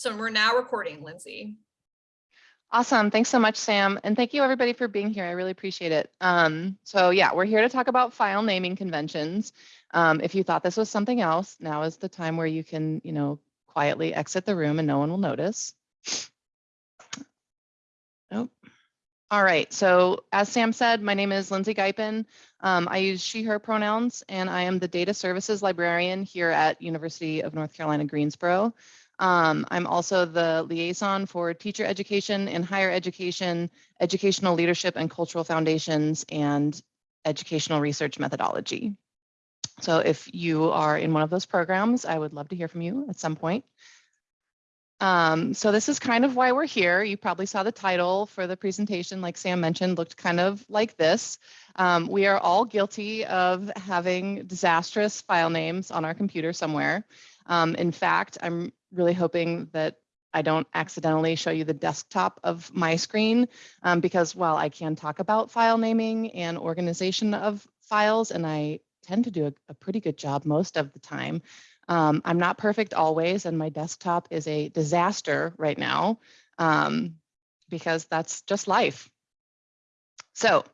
So we're now recording, Lindsay. Awesome. Thanks so much, Sam. And thank you everybody for being here. I really appreciate it. Um, so yeah, we're here to talk about file naming conventions. Um, if you thought this was something else, now is the time where you can, you know, quietly exit the room and no one will notice. Nope. All right. So as Sam said, my name is Lindsay Gypin. Um, I use she, her pronouns, and I am the data services librarian here at University of North Carolina, Greensboro. Um, I'm also the liaison for teacher education and higher education, educational leadership and cultural foundations, and educational research methodology. So if you are in one of those programs, I would love to hear from you at some point. Um, so this is kind of why we're here. You probably saw the title for the presentation, like Sam mentioned, looked kind of like this. Um, we are all guilty of having disastrous file names on our computer somewhere. Um, in fact, I'm really hoping that I don't accidentally show you the desktop of my screen um, because while I can talk about file naming and organization of files, and I tend to do a, a pretty good job most of the time, um, I'm not perfect always, and my desktop is a disaster right now um, because that's just life. So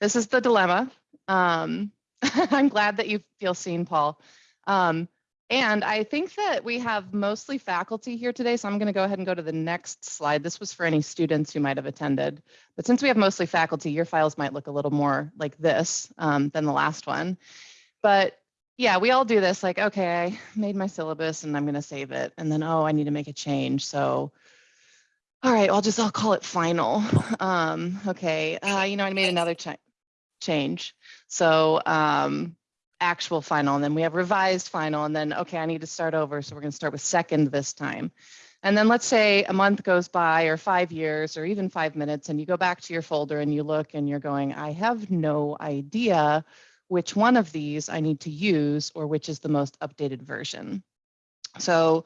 this is the dilemma. Um, I'm glad that you feel seen, Paul. Um, and I think that we have mostly faculty here today, so I'm going to go ahead and go to the next slide. This was for any students who might have attended. But since we have mostly faculty, your files might look a little more like this um, than the last one. But yeah, we all do this like, okay, I made my syllabus and I'm going to save it. And then, oh, I need to make a change. So, all right, I'll just, I'll call it final. Um, okay, uh, you know, I made another ch change. So, um, actual final and then we have revised final and then okay I need to start over so we're going to start with second this time and then let's say a month goes by or five years or even five minutes and you go back to your folder and you look and you're going I have no idea which one of these I need to use or which is the most updated version. So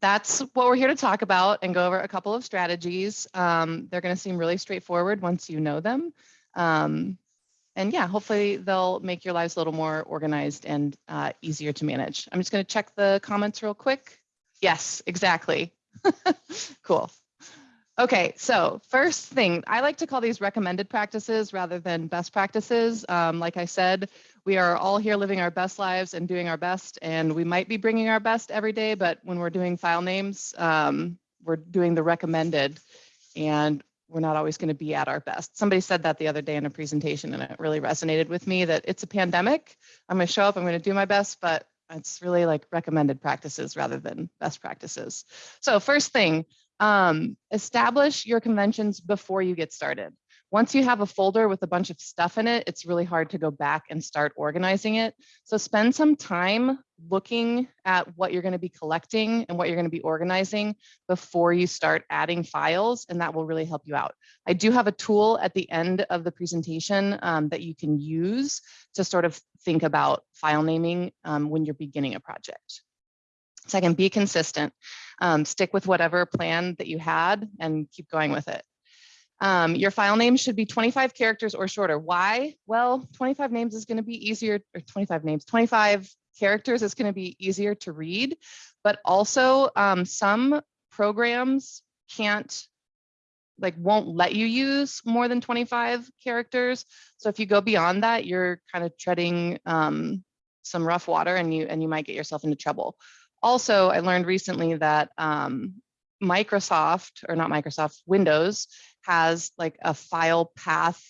that's what we're here to talk about and go over a couple of strategies. Um, they're going to seem really straightforward once you know them. Um, and yeah, hopefully they'll make your lives a little more organized and uh, easier to manage. I'm just going to check the comments real quick. Yes, exactly. cool. Okay, so first thing, I like to call these recommended practices rather than best practices. Um, like I said, we are all here living our best lives and doing our best, and we might be bringing our best every day, but when we're doing file names, um, we're doing the recommended. And we're not always going to be at our best. Somebody said that the other day in a presentation and it really resonated with me that it's a pandemic. I'm going to show up, I'm going to do my best, but it's really like recommended practices rather than best practices. So first thing, um, establish your conventions before you get started. Once you have a folder with a bunch of stuff in it, it's really hard to go back and start organizing it. So spend some time looking at what you're going to be collecting and what you're going to be organizing before you start adding files, and that will really help you out. I do have a tool at the end of the presentation um, that you can use to sort of think about file naming um, when you're beginning a project. Second, be consistent. Um, stick with whatever plan that you had and keep going with it. Um, your file name should be 25 characters or shorter. Why? Well, 25 names is going to be easier, or 25 names, 25 characters is going to be easier to read, but also um, some programs can't like won't let you use more than 25 characters. So if you go beyond that, you're kind of treading um, some rough water and you and you might get yourself into trouble. Also, I learned recently that um, Microsoft, or not Microsoft, Windows has like a file path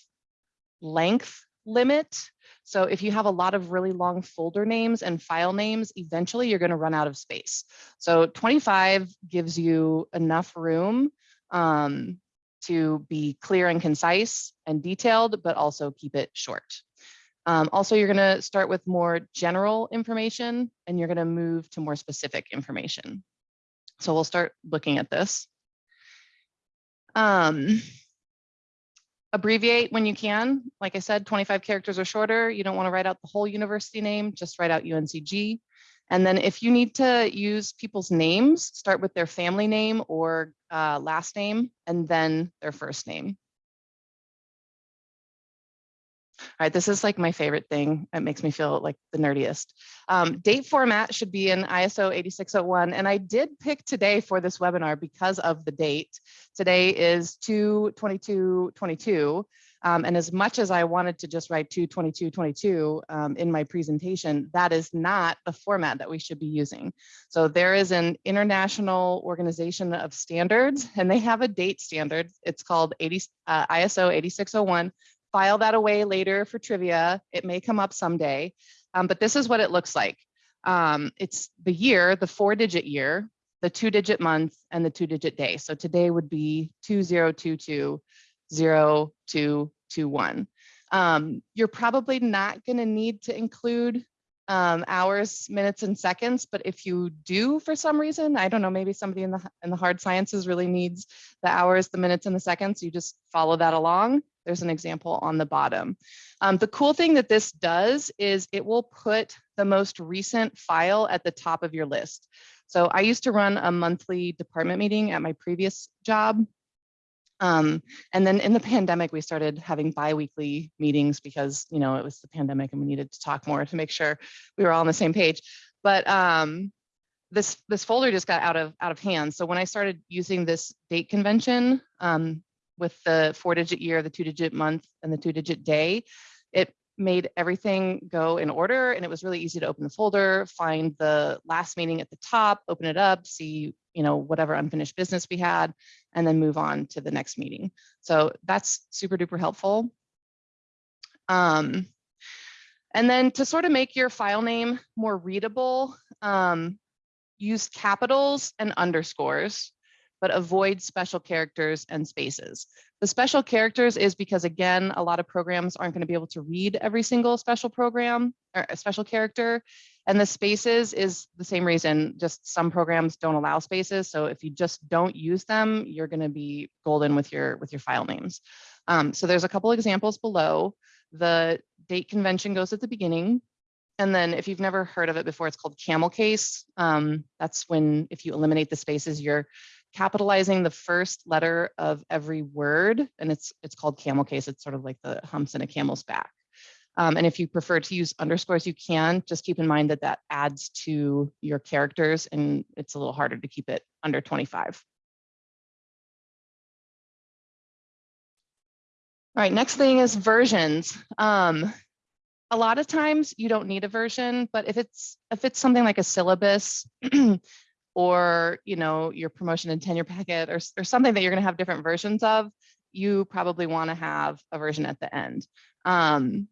length limit. So if you have a lot of really long folder names and file names, eventually you're going to run out of space. So 25 gives you enough room um, to be clear and concise and detailed, but also keep it short. Um, also, you're going to start with more general information and you're going to move to more specific information. So we'll start looking at this. Um, abbreviate when you can. Like I said, 25 characters or shorter. You don't want to write out the whole university name, just write out UNCG. And then if you need to use people's names, start with their family name or uh, last name, and then their first name. Right, this is like my favorite thing. It makes me feel like the nerdiest. Um, date format should be in ISO 8601. And I did pick today for this webinar because of the date. Today is 2-22-22. Um, and as much as I wanted to just write 2-22-22 um, in my presentation, that is not the format that we should be using. So there is an international organization of standards and they have a date standard. It's called 80, uh, ISO 8601 file that away later for trivia. It may come up someday, um, but this is what it looks like. Um, it's the year, the four digit year, the two digit month and the two digit day. So today would be 2022-0221. Um, you're probably not gonna need to include um, hours, minutes, and seconds. But if you do, for some reason, I don't know, maybe somebody in the in the hard sciences really needs the hours, the minutes, and the seconds. You just follow that along. There's an example on the bottom. Um, the cool thing that this does is it will put the most recent file at the top of your list. So I used to run a monthly department meeting at my previous job. Um, and then in the pandemic, we started having bi-weekly meetings because, you know, it was the pandemic and we needed to talk more to make sure we were all on the same page. But um, this this folder just got out of out of hand. So when I started using this date convention um, with the four digit year, the two digit month and the two digit day, it made everything go in order and it was really easy to open the folder, find the last meeting at the top, open it up, see you know, whatever unfinished business we had, and then move on to the next meeting. So that's super duper helpful. Um, and then to sort of make your file name more readable, um, use capitals and underscores, but avoid special characters and spaces. The special characters is because, again, a lot of programs aren't going to be able to read every single special program or a special character. And the spaces is the same reason, just some programs don't allow spaces. So if you just don't use them, you're going to be golden with your with your file names. Um, so there's a couple examples below. The date convention goes at the beginning. And then if you've never heard of it before, it's called camel case. Um, that's when if you eliminate the spaces, you're capitalizing the first letter of every word. And it's it's called camel case. It's sort of like the humps in a camel's back. Um, and if you prefer to use underscores, you can. Just keep in mind that that adds to your characters and it's a little harder to keep it under 25. All right, next thing is versions. Um, a lot of times you don't need a version, but if it's if it's something like a syllabus or you know your promotion and tenure packet or, or something that you're going to have different versions of, you probably want to have a version at the end. Um,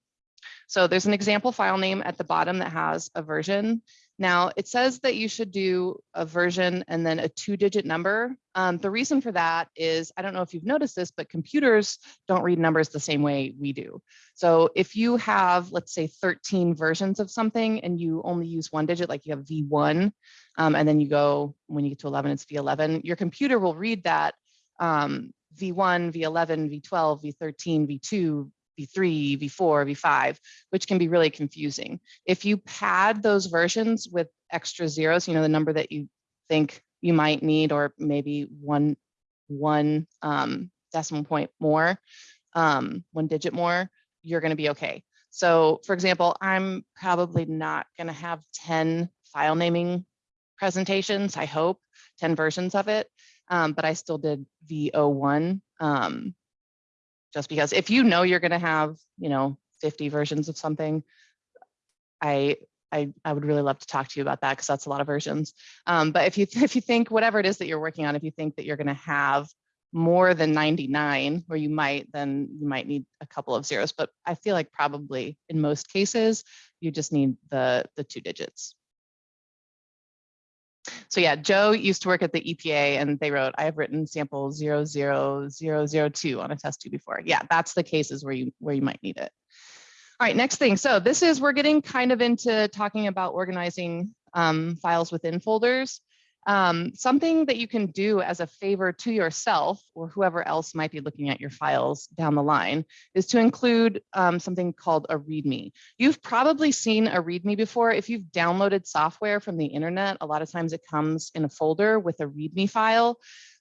so there's an example file name at the bottom that has a version. Now it says that you should do a version and then a two digit number. Um, the reason for that is, I don't know if you've noticed this, but computers don't read numbers the same way we do. So if you have, let's say 13 versions of something and you only use one digit, like you have V1, um, and then you go, when you get to 11, it's V11, your computer will read that um, V1, V11, V12, V13, V2, V3, V4, V5, which can be really confusing. If you pad those versions with extra zeros, you know, the number that you think you might need, or maybe one, one um, decimal point more, um, one digit more, you're gonna be okay. So for example, I'm probably not gonna have 10 file naming presentations, I hope, 10 versions of it, um, but I still did V01. Um, just because if you know you're going to have, you know, 50 versions of something, I I, I would really love to talk to you about that because that's a lot of versions. Um, but if you if you think whatever it is that you're working on, if you think that you're going to have more than 99, or you might, then you might need a couple of zeros. But I feel like probably in most cases, you just need the the two digits. So yeah, Joe used to work at the EPA and they wrote, I have written sample 00002 on a test tube before. Yeah, that's the cases where you where you might need it. All right, next thing. So this is, we're getting kind of into talking about organizing um, files within folders. Um, something that you can do as a favor to yourself or whoever else might be looking at your files down the line is to include um, something called a README. You've probably seen a README before. If you've downloaded software from the internet, a lot of times it comes in a folder with a README file.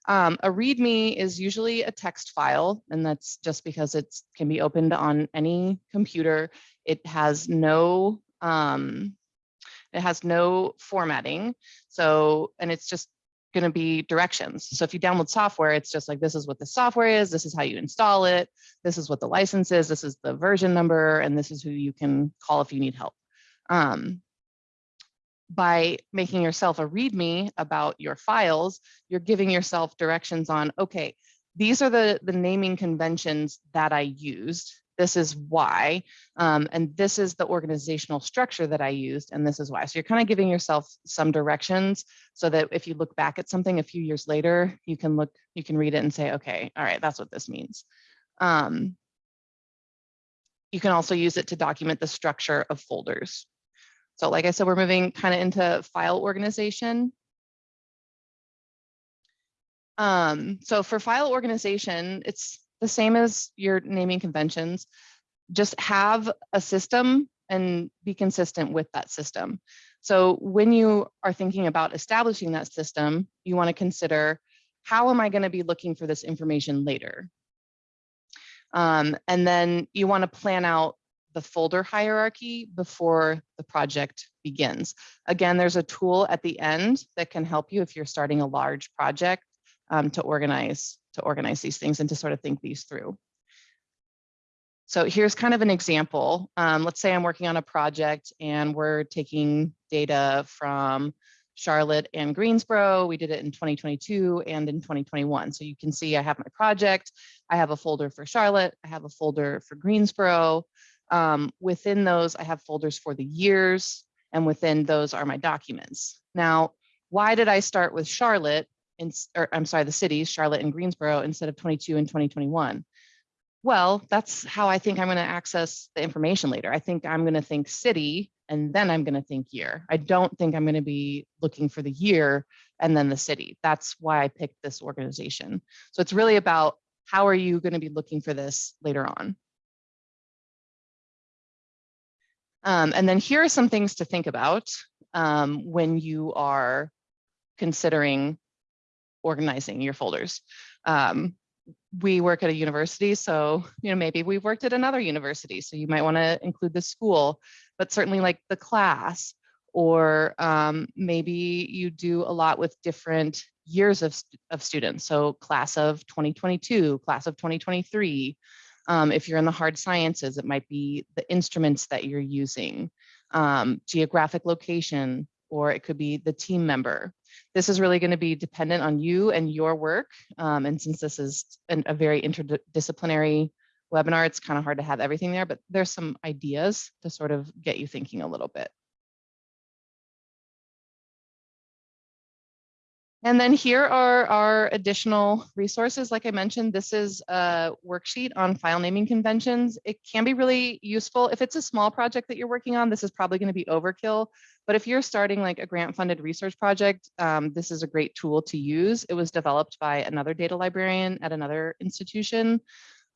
Um, a README is usually a text file, and that's just because it can be opened on any computer. It has no um, it has no formatting. So, and it's just going to be directions. So if you download software, it's just like, this is what the software is. This is how you install it. This is what the license is. This is the version number. And this is who you can call if you need help. Um, by making yourself a README about your files, you're giving yourself directions on, okay, these are the, the naming conventions that I used this is why, um, and this is the organizational structure that I used, and this is why. So you're kind of giving yourself some directions so that if you look back at something a few years later, you can look, you can read it and say, okay, all right, that's what this means. Um, you can also use it to document the structure of folders. So like I said, we're moving kind of into file organization. Um, so for file organization, it's the same as your naming conventions. Just have a system and be consistent with that system. So when you are thinking about establishing that system, you want to consider how am I going to be looking for this information later? Um, and then you want to plan out the folder hierarchy before the project begins. Again, there's a tool at the end that can help you if you're starting a large project um, to organize to organize these things and to sort of think these through. So here's kind of an example. Um, let's say I'm working on a project and we're taking data from Charlotte and Greensboro. We did it in 2022 and in 2021. So you can see I have my project. I have a folder for Charlotte. I have a folder for Greensboro. Um, within those, I have folders for the years, and within those are my documents. Now, why did I start with Charlotte in, or I'm sorry, the cities, Charlotte and Greensboro, instead of 22 and 2021? Well, that's how I think I'm going to access the information later. I think I'm going to think city and then I'm going to think year. I don't think I'm going to be looking for the year and then the city. That's why I picked this organization. So it's really about how are you going to be looking for this later on? Um, and then here are some things to think about um, when you are considering organizing your folders. Um, we work at a university, so you know maybe we've worked at another university, so you might want to include the school, but certainly like the class, or um, maybe you do a lot with different years of, of students. So class of 2022, class of 2023. Um, if you're in the hard sciences, it might be the instruments that you're using, um, geographic location, or it could be the team member. This is really going to be dependent on you and your work. Um, and since this is an, a very interdisciplinary webinar, it's kind of hard to have everything there, but there's some ideas to sort of get you thinking a little bit. And then here are our additional resources. Like I mentioned, this is a worksheet on file naming conventions. It can be really useful. If it's a small project that you're working on, this is probably going to be overkill. But if you're starting like a grant funded research project, um, this is a great tool to use. It was developed by another data librarian at another institution.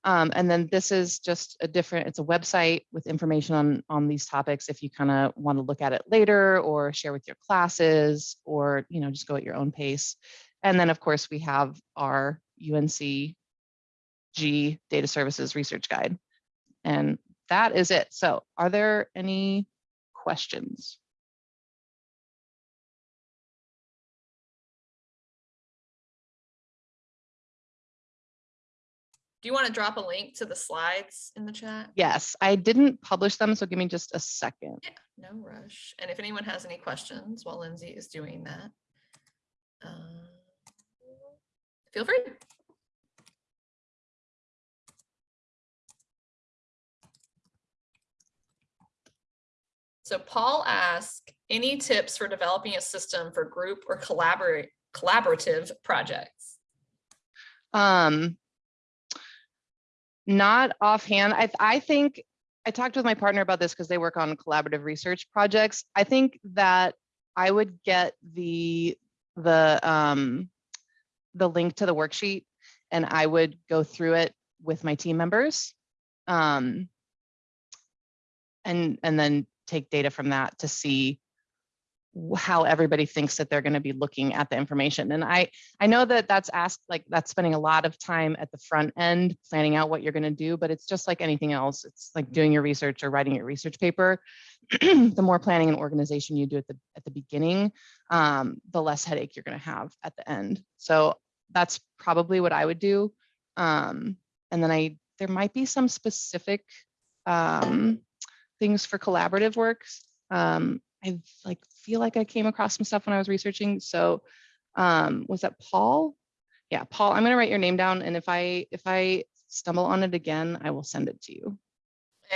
Um, and then this is just a different, it's a website with information on, on these topics if you kind of want to look at it later or share with your classes or, you know, just go at your own pace. And then of course we have our UNC G Data Services Research Guide. And that is it. So are there any questions? Do you want to drop a link to the slides in the chat? Yes, I didn't publish them, so give me just a second. Yeah, no rush. And if anyone has any questions while Lindsay is doing that, uh, feel free. So Paul asked, any tips for developing a system for group or collaborate collaborative projects? Um, not offhand. I, I think I talked with my partner about this because they work on collaborative research projects. I think that I would get the the, um, the link to the worksheet and I would go through it with my team members. Um, and, and then take data from that to see how everybody thinks that they're going to be looking at the information. And I, I know that that's asked, like that's spending a lot of time at the front end, planning out what you're going to do, but it's just like anything else. It's like doing your research or writing your research paper. the more planning and organization you do at the, at the beginning, um, the less headache you're going to have at the end. So that's probably what I would do. Um, and then I, there might be some specific, um, things for collaborative works. Um, I like feel like I came across some stuff when I was researching. So um, was that Paul? Yeah, Paul, I'm gonna write your name down and if I if I stumble on it again, I will send it to you.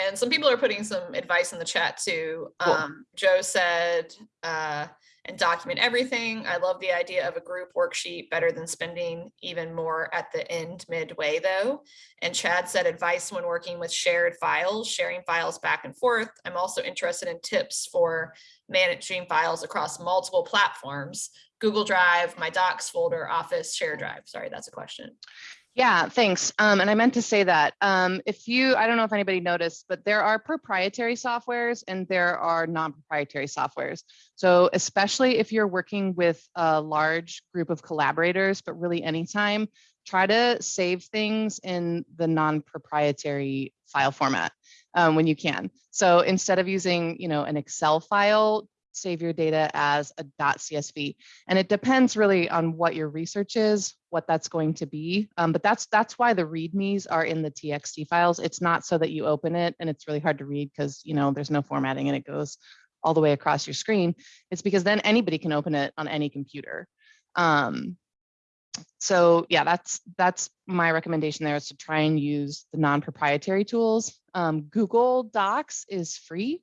And some people are putting some advice in the chat too. Cool. Um, Joe said, uh, and document everything. I love the idea of a group worksheet better than spending even more at the end midway though. And Chad said advice when working with shared files, sharing files back and forth. I'm also interested in tips for managing files across multiple platforms. Google Drive, my docs folder, Office, Share Drive. Sorry, that's a question. Yeah, thanks. Um, and I meant to say that um, if you, I don't know if anybody noticed, but there are proprietary softwares and there are non-proprietary softwares. So especially if you're working with a large group of collaborators, but really anytime, try to save things in the non-proprietary file format um, when you can. So instead of using, you know, an Excel file, save your data as a .csv. And it depends really on what your research is, what that's going to be. Um, but that's that's why the readmes are in the TXT files. It's not so that you open it and it's really hard to read because you know there's no formatting and it goes all the way across your screen. It's because then anybody can open it on any computer. Um, so yeah, that's that's my recommendation there is to try and use the non-proprietary tools. Um, Google Docs is free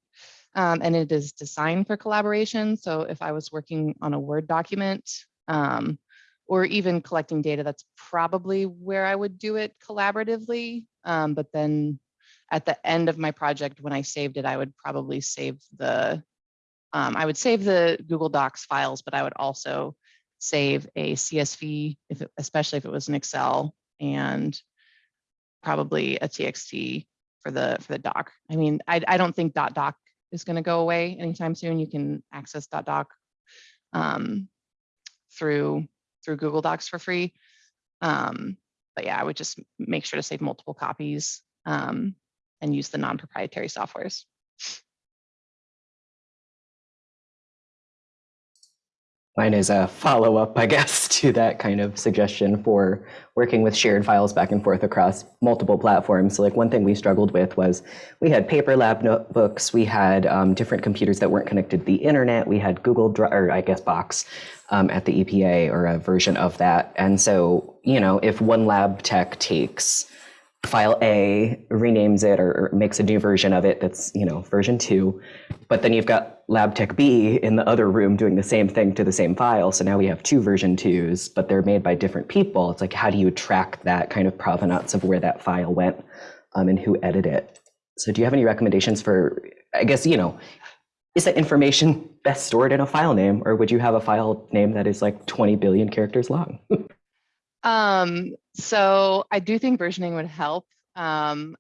um, and it is designed for collaboration. So if I was working on a Word document um, or even collecting data, that's probably where I would do it collaboratively. Um, but then at the end of my project, when I saved it, I would probably save the, um, I would save the Google Docs files, but I would also save a CSV, if it, especially if it was an Excel and probably a TXT for the for the doc. I mean, I, I don't think dot doc is going to go away anytime soon. You can access doc um, through through Google Docs for free. Um, but yeah, I would just make sure to save multiple copies um, and use the non-proprietary softwares. Mine is a follow-up, I guess, to that kind of suggestion for working with shared files back and forth across multiple platforms. So like one thing we struggled with was we had paper lab notebooks, we had um, different computers that weren't connected to the internet, we had Google Drive, or I guess Box um, at the EPA or a version of that. And so, you know, if one lab tech takes file A, renames it or, makes a new version of it that's, you know, version two, but then you've got lab tech B in the other room doing the same thing to the same file. So now we have two version twos, but they're made by different people. It's like, how do you track that kind of provenance of where that file went um, and who edited it? So do you have any recommendations for, I guess, you know, is that information best stored in a file name or would you have a file name that is like 20 billion characters long? Um, so I do think versioning would help. Um,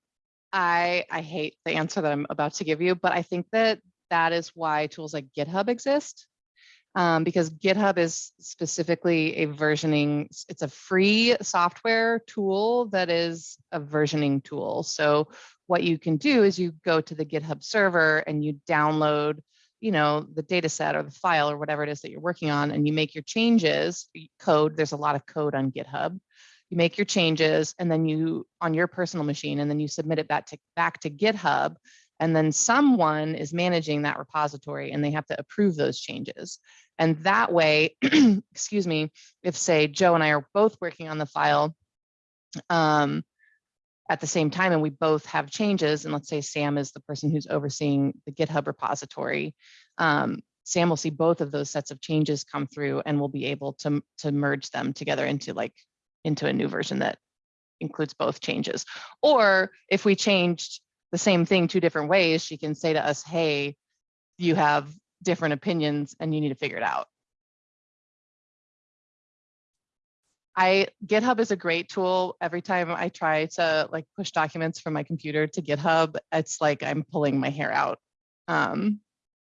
I I hate the answer that I'm about to give you, but I think that that is why tools like GitHub exist. Um, because GitHub is specifically a versioning, it's a free software tool that is a versioning tool. So what you can do is you go to the GitHub server and you download you know, the data set or the file or whatever it is that you're working on and you make your changes, code, there's a lot of code on GitHub. You make your changes and then you on your personal machine and then you submit it back to back to GitHub and then someone is managing that repository and they have to approve those changes. And that way, excuse me, if say Joe and I are both working on the file, um, at the same time and we both have changes and let's say Sam is the person who's overseeing the GitHub repository, um, Sam will see both of those sets of changes come through and we'll be able to, to merge them together into like into a new version that includes both changes. Or if we changed the same thing two different ways, she can say to us, hey, you have different opinions and you need to figure it out. I GitHub is a great tool. Every time I try to like push documents from my computer to GitHub, it's like I'm pulling my hair out. Um,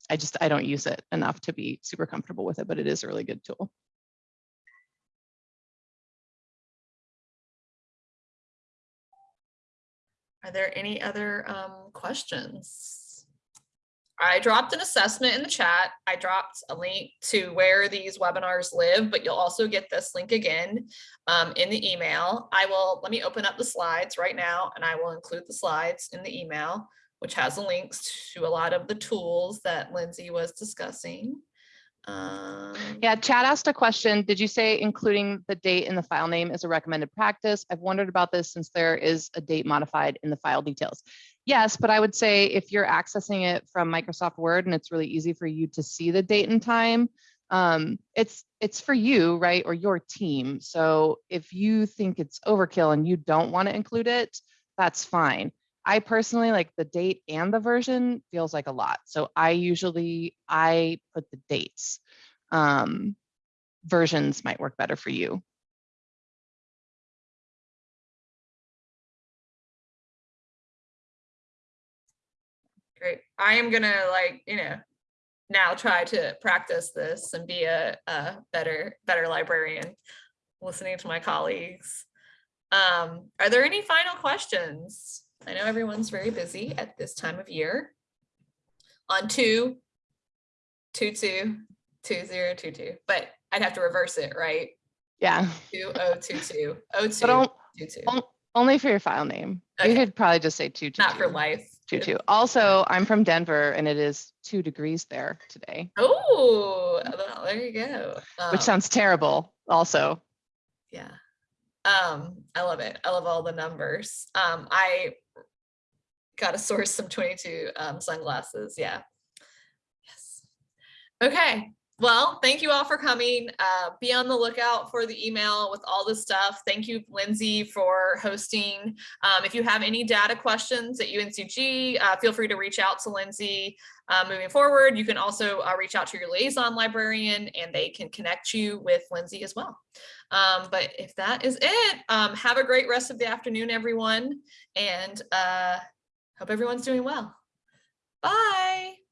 I just I don't use it enough to be super comfortable with it, but it is a really good tool. Are there any other um, questions? I dropped an assessment in the chat. I dropped a link to where these webinars live, but you'll also get this link again um, in the email. I will, let me open up the slides right now and I will include the slides in the email, which has the links to a lot of the tools that Lindsay was discussing. Um, Yeah, Chad asked a question. Did you say including the date in the file name is a recommended practice? I've wondered about this since there is a date modified in the file details. Yes, but I would say if you're accessing it from Microsoft Word and it's really easy for you to see the date and time, um, it's it's for you, right, or your team. So if you think it's overkill and you don't want to include it, that's fine. I personally like the date and the version feels like a lot. So I usually, I put the dates. Um, versions might work better for you. Great. I am gonna like, you know, now try to practice this and be a, a better, better librarian, listening to my colleagues. Um, are there any final questions? I know everyone's very busy at this time of year. On two, two, two, two, zero, two, two, but I'd have to reverse it, right? Yeah, Two, oh, two, two, oh, two, two, two, on- only for your file name. You could probably just say two, two, not for life. Two, two. Also, I'm from Denver and it is two degrees there today, Oh, well, there you go. which Um, sounds terrible also. Yeah. Um, I love it. I love all the numbers. Um, I gotta source some 22 um sunglasses. Yeah. Yes. Okay. Well, thank you all for coming. Uh, be on the lookout for the email with all the stuff. Thank you, Lindsay, for hosting. Um, if you have any data questions at UNCG, uh, feel free to reach out to Lindsay. Uh, moving forward, you can also uh, reach out to your liaison librarian and they can connect you with Lindsay as well. Um, but if that is it, um, have a great rest of the afternoon, everyone, and uh, hope everyone's doing well. Bye.